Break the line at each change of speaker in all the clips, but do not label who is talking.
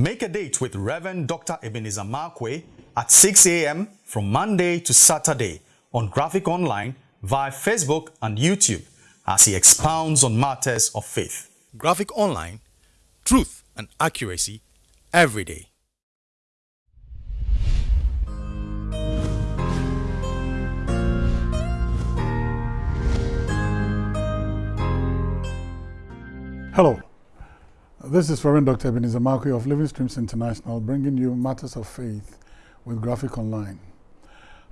Make a date with Reverend Dr. Ebenezer Markwei at 6 a.m. from Monday to Saturday on Graphic Online via Facebook and YouTube as he expounds on matters of faith. Graphic Online, truth and accuracy every day.
Hello, this is Reverend Dr. Ebenezer Markwei of Living Streams International bringing you matters of faith with Graphic Online.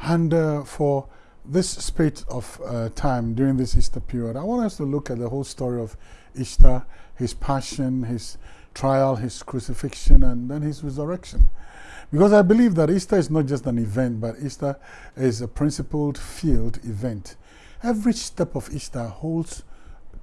And uh, for this spate of uh, time during this Easter period, I want us to look at the whole story of Easter, his passion, his trial, his crucifixion, and then his resurrection. Because I believe that Easter is not just an event, but Easter is a principled field event. Every step of Easter holds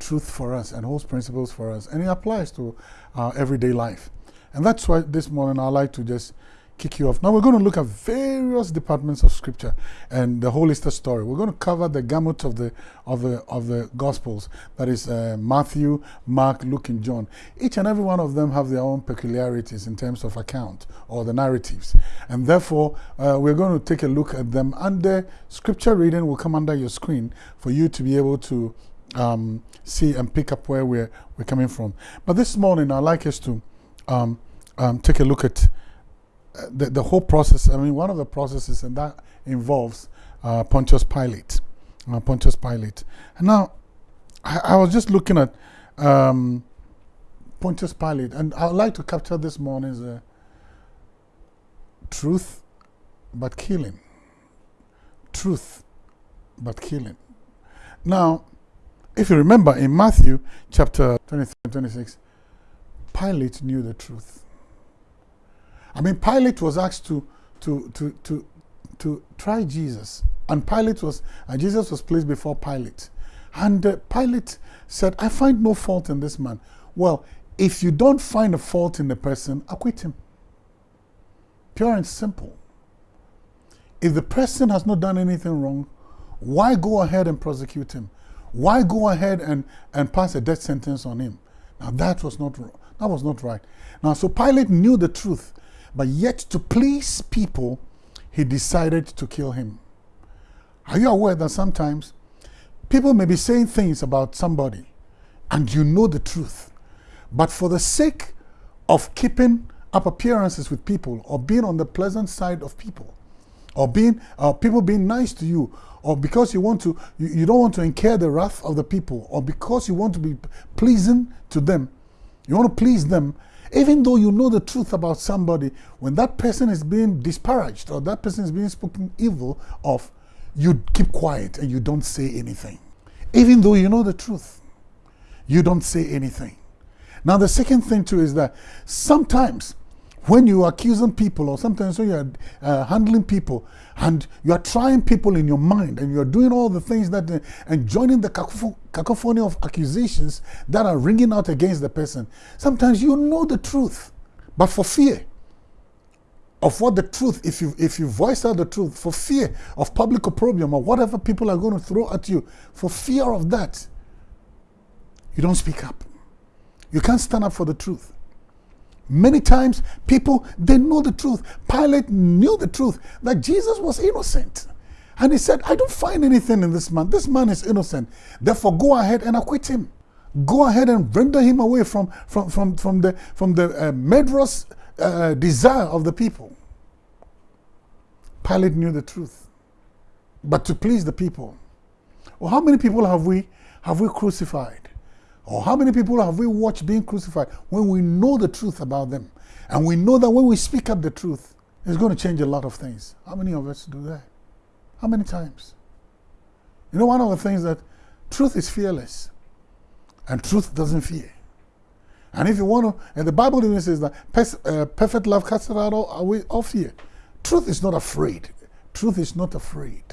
truth for us and holds principles for us, and it applies to our everyday life. And that's why this morning I'd like to just kick you off. Now we're going to look at various departments of Scripture and the whole Easter story. We're going to cover the gamut of the of the of the Gospels. That is uh, Matthew, Mark, Luke, and John. Each and every one of them have their own peculiarities in terms of account or the narratives, and therefore uh, we're going to take a look at them. And the Scripture reading will come under your screen for you to be able to um, see and pick up where we're, we're coming from. But this morning, I'd like us to um, um, take a look at uh, the, the whole process. I mean, one of the processes, and that involves uh, Pontius Pilate. Uh, Pontius Pilate. And now, I, I was just looking at um, Pontius Pilate, and I'd like to capture this morning's uh, truth but killing. Truth but killing. Now, if you remember in Matthew chapter 23 and 26, Pilate knew the truth. I mean, Pilate was asked to, to, to, to, to try Jesus. And Pilate was, and Jesus was placed before Pilate. And uh, Pilate said, I find no fault in this man. Well, if you don't find a fault in the person, acquit him. Pure and simple. If the person has not done anything wrong, why go ahead and prosecute him? Why go ahead and, and pass a death sentence on him? Now that was not that was not right. Now so Pilate knew the truth, but yet to please people, he decided to kill him. Are you aware that sometimes people may be saying things about somebody and you know the truth, but for the sake of keeping up appearances with people or being on the pleasant side of people or being uh, people being nice to you or because you want to you, you don't want to incur the wrath of the people or because you want to be pleasing to them you want to please them even though you know the truth about somebody when that person is being disparaged or that person is being spoken evil of you keep quiet and you don't say anything. Even though you know the truth you don't say anything. Now the second thing too is that sometimes when you are accusing people or sometimes when you are uh, handling people and you are trying people in your mind and you are doing all the things that uh, and joining the cacophony of accusations that are ringing out against the person. Sometimes you know the truth but for fear of what the truth if you if you voice out the truth for fear of public opprobrium or whatever people are going to throw at you for fear of that you don't speak up. You can't stand up for the truth Many times, people, they know the truth. Pilate knew the truth that Jesus was innocent. And he said, I don't find anything in this man. This man is innocent. Therefore, go ahead and acquit him. Go ahead and render him away from, from, from, from the, from the uh, murderous uh, desire of the people. Pilate knew the truth. But to please the people. Well, how many people have we, have we crucified? Or how many people have we watched being crucified when we know the truth about them? And we know that when we speak up the truth, it's going to change a lot of things. How many of us do that? How many times? You know, one of the things that truth is fearless, and truth doesn't fear. And if you want to, and the Bible even says that uh, perfect love casts out all, fear. Truth is not afraid. Truth is not afraid.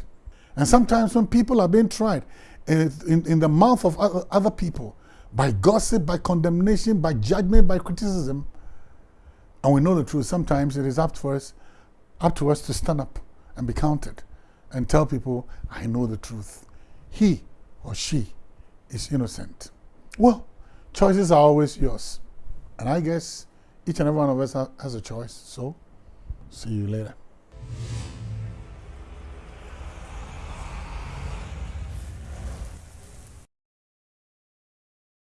And sometimes when people are being tried in, in, in the mouth of other, other people, by gossip, by condemnation, by judgment, by criticism. And we know the truth. Sometimes it is up to us, up to us to stand up and be counted and tell people, I know the truth. He or she is innocent. Well, choices are always yours. And I guess each and every one of us has a choice. So, see you later.